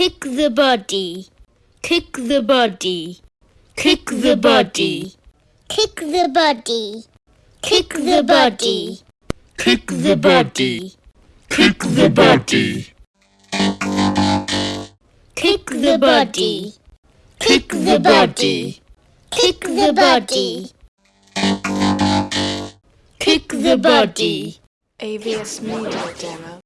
Kick the body. Kick the body. Kick the body. Kick the body. Kick the body. Kick the body. Kick the body. Kick the body. Kick the body. Kick the body. Kick the body. AVS Media Demo.